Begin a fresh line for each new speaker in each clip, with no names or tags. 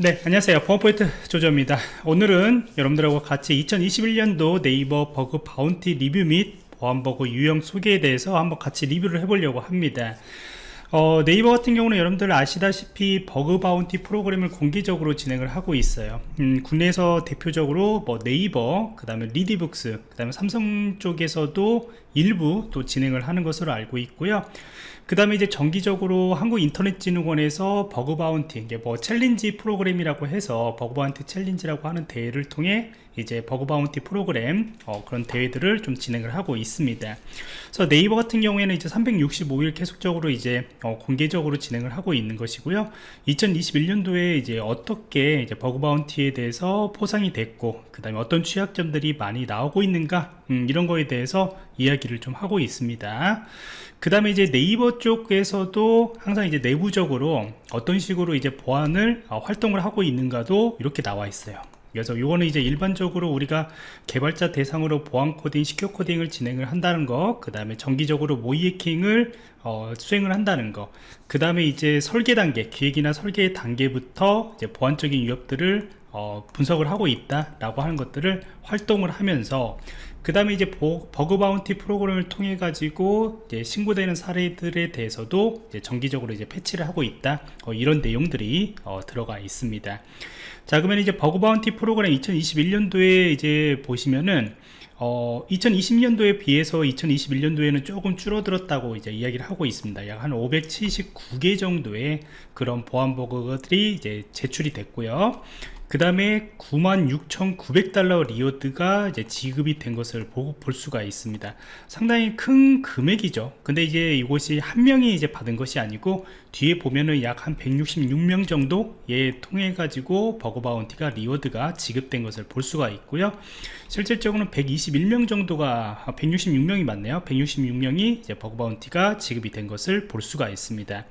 네 안녕하세요. 보안포인트 조조입니다. 오늘은 여러분들하고 같이 2021년도 네이버 bug bounty 리뷰 및 보안버그 유형 소개에 대해서 한번 같이 리뷰를 해보려고 합니다. 어, 네이버 같은 경우는 여러분들 아시다시피 bug bounty 프로그램을 공개적으로 진행을 하고 있어요. 음, 국내에서 대표적으로 뭐 네이버 그 다음에 리디북스 그 다음에 삼성 쪽에서도 일부 또 진행을 하는 것으로 알고 있고요 그 다음에 이제 정기적으로 한국인터넷진흥원에서 bug bounty 이게 뭐 challenge 프로그램이라고 해서 bug bounty challenge라고 하는 대회를 통해 이제 bug bounty 프로그램 어, 그런 대회들을 좀 진행을 하고 있습니다. 그래서 네이버 같은 경우에는 이제 365일 계속적으로 이제 어, 공개적으로 진행을 하고 있는 것이고요. 2021년도에 이제 어떻게 이제 bug bounty에 대해서 포상이 됐고 그 다음에 어떤 취약점들이 많이 나오고 있는가 음, 이런 거에 대해서 이야기를 좀 하고 있습니다. 그 다음에 이제 네이버 쪽에서도 항상 이제 내부적으로 어떤 식으로 이제 보안을 어, 활동을 하고 있는가도 이렇게 나와 있어요. 그래서 이거는 이제 일반적으로 우리가 개발자 대상으로 보안 코딩, 시큐 코딩을 진행을 한다는 거, 그 다음에 정기적으로 모의 해킹을 어, 수행을 한다는 거, 그 다음에 이제 설계 단계, 기획이나 설계 단계부터 이제 보안적인 위협들을 어, 분석을 하고 있다라고 하는 것들을 활동을 하면서 그 다음에 이제 bug bounty 프로그램을 통해 가지고 신고되는 사례들에 대해서도 이제 정기적으로 이제 패치를 하고 있다 어, 이런 내용들이 어, 들어가 있습니다 자 그러면 이제 bug bounty 프로그램 2021년도에 이제 보시면은 어, 2020년도에 비해서 2021년도에는 조금 줄어들었다고 이제 이야기를 하고 있습니다. 약 한 579개 정도의 그런 보안 버그들이 이제 제출이 됐고요. 그 다음에 96,900달러 reward가 이제 지급이 된 것을 보고 볼 수가 있습니다. 상당히 큰 금액이죠. 근데 이제 이것이 한 명이 이제 받은 것이 아니고 뒤에 보면은 약 한 166명 정도에 통해 가지고 bug bounty가 reward가 지급된 것을 볼 수가 있고요. 실질적으로는 121명 정도가 166명이 맞네요. 166명이 이제 bug bounty가 지급이 된 것을 볼 수가 있습니다.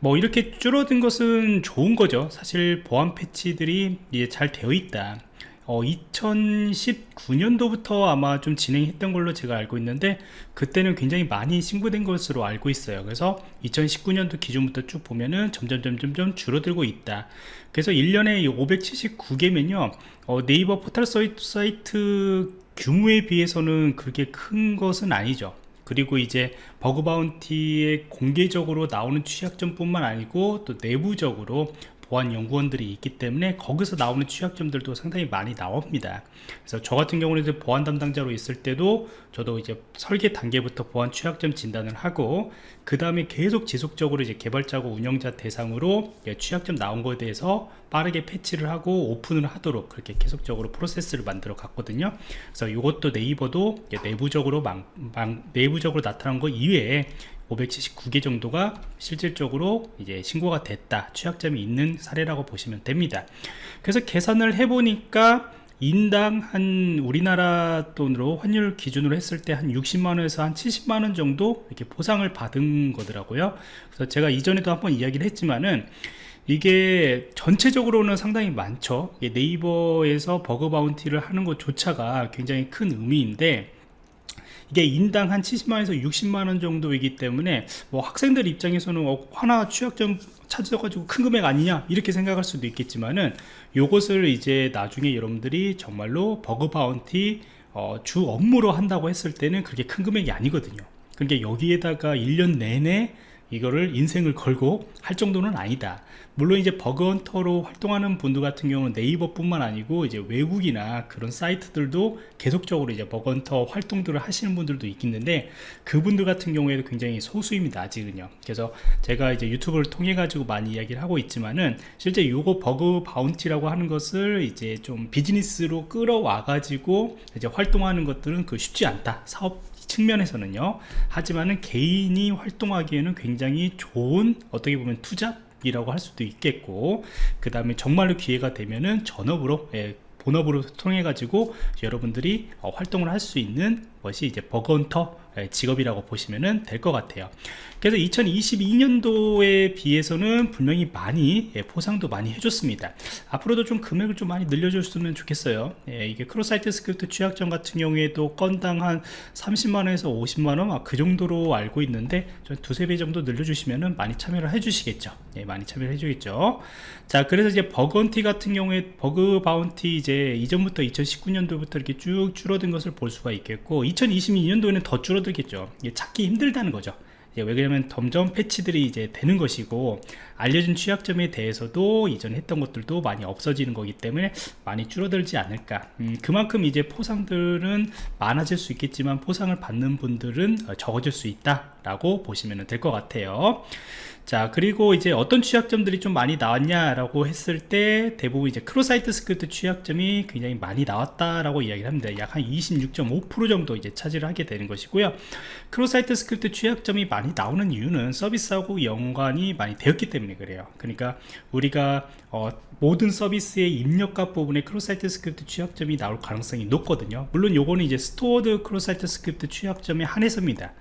뭐 이렇게 줄어든 것은 좋은 거죠. 사실 보안 패치들이 이제 잘 되어 있다. 어, 2019년도부터 아마 좀 진행했던 걸로 제가 알고 있는데 그때는 굉장히 많이 신고된 것으로 알고 있어요. 그래서 2019년도 기준부터 쭉 보면은 점점 점점 점 줄어들고 있다. 그래서 1년에 579개면요 어, 네이버 포털 사이트 규모에 비해서는 그렇게 큰 것은 아니죠 그리고 이제 버그 바운티에 공개적으로 나오는 취약점 뿐만 아니고 또 내부적으로 보안 연구원들이 있기 때문에 거기서 나오는 취약점들도 상당히 많이 나옵니다. 그래서 저 같은 경우는 보안 담당자로 있을 때도 저도 이제 설계 단계부터 보안 취약점 진단을 하고 그 다음에 계속 지속적으로 이제 개발자고 운영자 대상으로 취약점 나온 거에 대해서 빠르게 패치를 하고 오픈을 하도록 그렇게 계속적으로 프로세스를 만들어 갔거든요. 그래서 이것도 네이버도 내부적으로 망, 망, 내부적으로 나타난 거 이외에 579개 정도가 실질적으로 이제 신고가 됐다. 취약점이 있는 사례라고 보시면 됩니다. 그래서 계산을 해보니까 인당 한 우리나라 돈으로 환율 기준으로 했을 때 한 60만원에서 한 70만원 정도 이렇게 보상을 받은 거더라고요. 그래서 제가 이전에도 한번 이야기를 했지만은 이게 전체적으로는 상당히 많죠. 네이버에서 버그 바운티를 하는 것조차가 굉장히 큰 의미인데 이게 인당 한 70만원에서 60만원 정도이기 때문에 뭐 학생들 입장에서는 어, 하나 취약점 찾아가지고 큰 금액 아니냐 이렇게 생각할 수도 있겠지만은 요것을 이제 나중에 여러분들이 정말로 bug bounty 어, 주 업무로 한다고 했을 때는 그렇게 큰 금액이 아니거든요. 그러니까 여기에다가 1년 내내 이거를 인생을 걸고 할 정도는 아니다. 물론 이제 bug hunter로 활동하는 분들 같은 경우는 네이버 뿐만 아니고 이제 외국이나 그런 사이트들도 계속적으로 이제 bug hunter 활동들을 하시는 분들도 있겠는데 그분들 같은 경우에도 굉장히 소수입니다 아직은요. 그래서 제가 이제 유튜브를 통해 가지고 많이 이야기를 하고 있지만은 실제 요거 버그 바운티라고 하는 것을 이제 좀 비즈니스로 끌어와 가지고 이제 활동하는 것들은 그 쉽지 않다. 사업 측면에서는요. 하지만은 개인이 활동하기에는 굉장히 좋은 어떻게 보면 투잡이라고 할 수도 있겠고 그 다음에 정말로 기회가 되면은 전업으로 예, 본업으로 통해 가지고 여러분들이 어, 활동을 할 수 있는 뭐 것이 이제 예, 직업이라고 보시면 될 것 같아요. 그래서 2022년도에 비해서는 분명히 많이 예, 포상도 많이 해줬습니다. 앞으로도 좀 금액을 좀 많이 늘려줬으면 좋겠어요. 예, 이게 cross site script 취약점 같은 경우에도 건당 한 30만원에서 50만원 아, 그 정도로 알고 있는데 좀 두세 배 정도 늘려주시면 많이 참여를 해주시겠죠. 예, 많이 참여를 해주겠죠. 자 그래서 이제 bug bounty 같은 경우에 bug bounty 이제 이전부터 2019년도부터 이렇게 쭉 줄어든 것을 볼 수가 있겠고 2022년도에는 더 줄어들겠죠. 찾기 힘들다는 거죠. 예, 왜 그러냐면 점점 패치들이 이제 되는 것이고 알려진 취약점에 대해서도 이전 했던 것들도 많이 없어지는 거기 때문에 많이 줄어들지 않을까. 음, 그만큼 이제 포상들은 많아질 수 있겠지만 포상을 받는 분들은 어, 적어질 수 있다 라고 보시면 될 것 같아요. 자 그리고 이제 어떤 취약점들이 좀 많이 나왔냐 라고 했을 때 대부분 이제 cross site script 취약점이 굉장히 많이 나왔다라고 이야기를 합니다. 약 한 26.5% 정도 이제 차지를 하게 되는 것이고요. cross site script 취약점이 많이 나오는 이유는 서비스하고 연관이 많이 되었기 때문에 그래요. 그러니까 우리가 어, 모든 서비스의 입력값 부분에 cross site script 취약점이 나올 가능성이 높거든요. 물론 요거는 이제 stored cross site script 취약점에 한해서입니다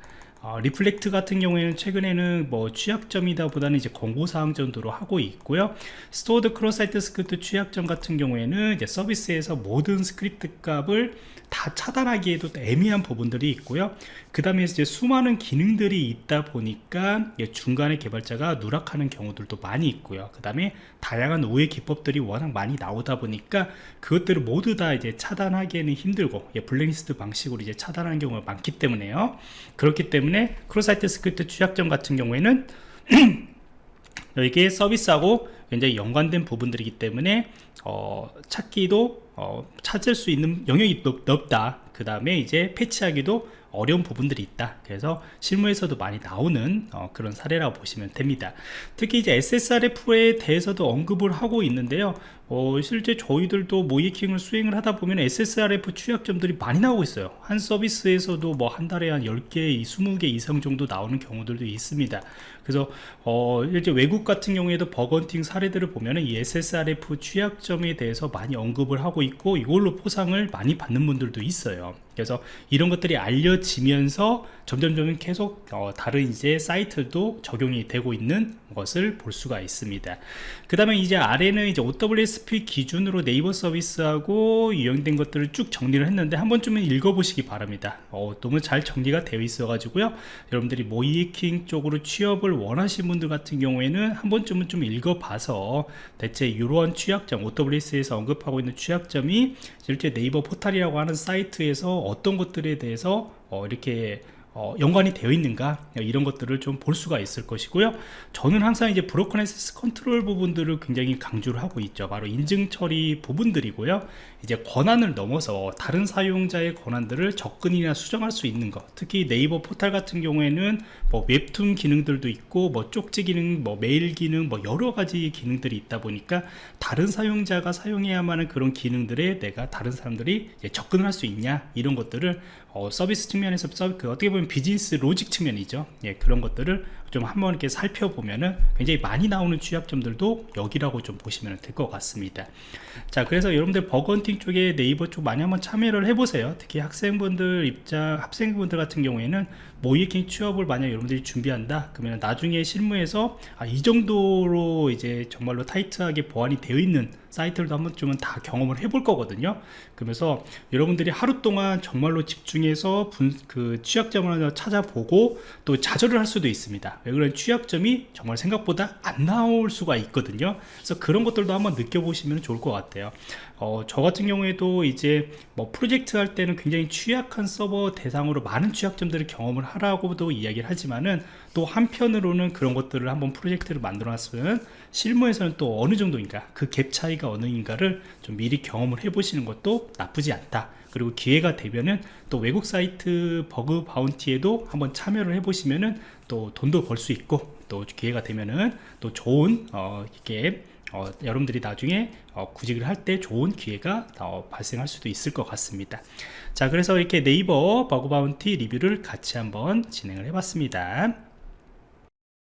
어, reflect 같은 경우에는 최근에는 뭐 취약점이다 보다는 이제 권고사항 정도로 하고 있고요. stored cross site script 취약점 같은 경우에는 이제 서비스에서 모든 스크립트 값을 다 차단하기에도 애매한 부분들이 있고요. 그 다음에 이제 수많은 기능들이 있다 보니까 중간에 개발자가 누락하는 경우들도 많이 있고요. 그 다음에 다양한 우회 기법들이 워낙 많이 나오다 보니까 그것들을 모두 다 이제 차단하기에는 힘들고 블랙리스트 방식으로 이제 차단하는 경우가 많기 때문에요. 그렇기 때문에 cross site script 취약점 같은 경우에는 이게 서비스하고 굉장히 연관된 부분들이기 때문에 어, 찾기도 어, 찾을 수 있는 영역이 넓 다. 그 다음에 이제 패치하기도 어려운 부분들이 있다. 그래서 실무에서도 많이 나오는 어, 그런 사례라고 보시면 됩니다. 특히 이제 SSRF에 대해서도 언급을 하고 있는데요 어, 실제 저희들도 모의해킹을 수행을 하다 보면 SSRF 취약점들이 많이 나오고 있어요. 한 서비스에서도 뭐 한 달에 한 10개, 20개 이상 정도 나오는 경우들도 있습니다. 그래서 어, 이제 외국 같은 경우에도 버건팅 사례들을 보면 이 SSRF 취약점에 대해서 많이 언급을 하고 있고 이걸로 포상을 많이 받는 분들도 있어요. 그래서 이런 것들이 알려지면서 점점점 계속 어, 다른 이제 사이트도 적용이 되고 있는 것을 볼 수가 있습니다. 그 다음에 이제 아래는 이제 OWSP 기준으로 네이버 서비스하고 유형된 것들을 쭉 정리를 했는데 한 번쯤은 읽어보시기 바랍니다. 어, 너무 잘 정리가 되어 있어 가지고요. 여러분들이 모의해킹 쪽으로 취업을 원하시는 분들 같은 경우에는 한 번쯤은 좀 읽어봐서 대체 이러한 취약점 OWASP에서 언급하고 있는 취약점이 실제 네이버 포탈이라고 하는 사이트에서 어떤 것들에 대해서 어, 이렇게 어, 연관이 되어 있는가? 이런 것들을 좀 볼 수가 있을 것이고요. 저는 항상 이제 broken access control 부분들을 굉장히 강조를 하고 있죠. 바로 인증 처리 부분들이고요. 이제 권한을 넘어서 다른 사용자의 권한들을 접근이나 수정할 수 있는 것. 특히 네이버 포탈 같은 경우에는 뭐 웹툰 기능들도 있고 뭐 쪽지 기능 뭐 메일 기능 뭐 여러 가지 기능들이 있다 보니까 다른 사용자가 사용해야만 하는 그런 기능들에 내가 다른 사람들이 접근을 할 수 있냐? 이런 것들을 어, 서비스 측면에서 서, 그 어떻게 보면 business logic 측면이죠. 예, 그런 것들을 좀 한번 이렇게 살펴보면은 굉장히 많이 나오는 취약점들도 여기라고 좀 보시면 될 것 같습니다. 자 그래서 여러분들 bug hunting 쪽에 네이버 쪽 많이 한번 참여를 해보세요. 특히 학생분들 입장 학생분들 같은 경우에는 모이킹 취업을 만약 여러분들이 준비한다 그러면 나중에 실무에서 아, 이 정도로 이제 정말로 타이트하게 보완이 되어 있는 사이트들도 한 번쯤은 다 경험을 해볼 거거든요. 그러면서 여러분들이 하루 동안 정말로 집중해서 분, 그 취약점을 찾아보고 또 좌절을 할 수도 있습니 다 왜 그런 취약점이 정말 생각보다 안 나올 수가 있거든요. 그래서 그런 것들도 한번 느껴보시면 좋을 것 같아요. 어, 저 같은 경우에도 이제 뭐 프로젝트 할 때는 굉장히 취약한 서버 대상으로 많은 취약점들을 경험을 하라고도 이야기를 하지만은 또 한편으로는 그런 것들을 한번 프로젝트를 만들어 놨으면 실무에서는 또 어느 정도인가 그 갭 차이가 어느인가를 좀 미리 경험을 해 보시는 것도 나쁘지 않다 그리고 기회가 되면은 또 외국 사이트 버그 바운티에도 한번 참여를 해 보시면은 또 돈도 벌 수 있고 또 기회가 되면은 또 좋은 어 이게 어, 여러분들이 나중에 어, 구직을 할 때 좋은 기회가 어, 발생할 수도 있을 것 같습니다. 자 그래서 이렇게 네이버 버그 바운티 리뷰를 같이 한번 진행을 해 봤습니다